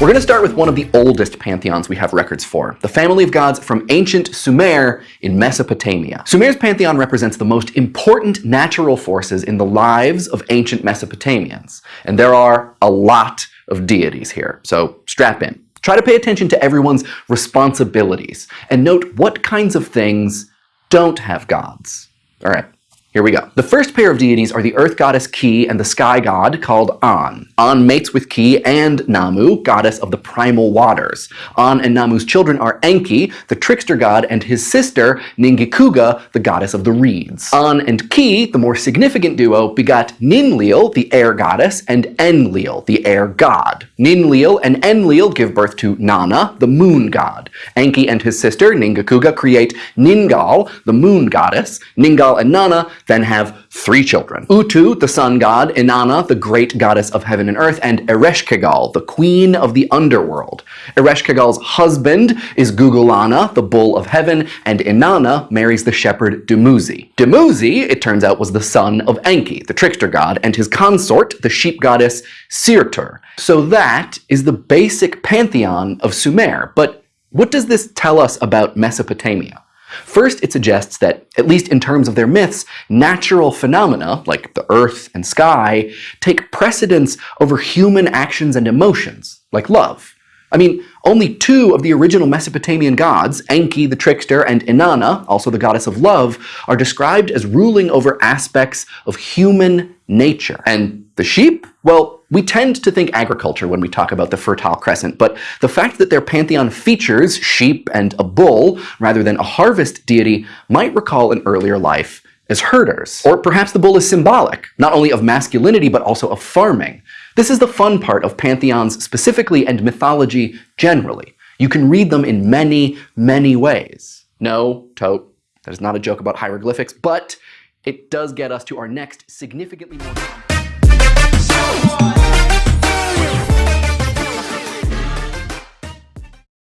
We're going to start with one of the oldest pantheons we have records for, the family of gods from ancient Sumer in Mesopotamia. Sumer's pantheon represents the most important natural forces in the lives of ancient Mesopotamians, and there are a lot of deities here, so strap in. Try to pay attention to everyone's responsibilities, and note what kinds of things don't have gods. All right, here we go. The first pair of deities are the earth goddess Ki and the sky god called An. An mates with Ki and Namu, goddess of the primal waters. An and Namu's children are Enki, the trickster god, and his sister Ningikuga, the goddess of the reeds. An and Ki, the more significant duo, begot Ninlil, the air goddess, and Enlil, the air god. Ninlil and Enlil give birth to Nana, the moon god. Enki and his sister Ningikuga create Ningal, the moon goddess. Ningal and Nana then have three children. Utu, the sun god, Inanna, the great goddess of heaven and earth, and Ereshkigal, the queen of the underworld. Ereshkigal's husband is Gugalanna, the bull of heaven, and Inanna marries the shepherd Dumuzi. Dumuzi, it turns out, was the son of Enki, the trickster god, and his consort, the sheep goddess Sirtur. So that is the basic pantheon of Sumer, but what does this tell us about Mesopotamia? First, it suggests that, at least in terms of their myths, natural phenomena, like the earth and sky, take precedence over human actions and emotions, like love. I mean, only two of the original Mesopotamian gods, Enki the trickster and Inanna, also the goddess of love, are described as ruling over aspects of human nature. And the sheep? Well, we tend to think agriculture when we talk about the Fertile Crescent, but the fact that their pantheon features sheep and a bull rather than a harvest deity might recall an earlier life as herders. Or perhaps the bull is symbolic, not only of masculinity but also of farming. This is the fun part of pantheons specifically and mythology generally. You can read them in many, many ways. No, Thoth, that is not a joke about hieroglyphics, but it does get us to our next significantly more boys.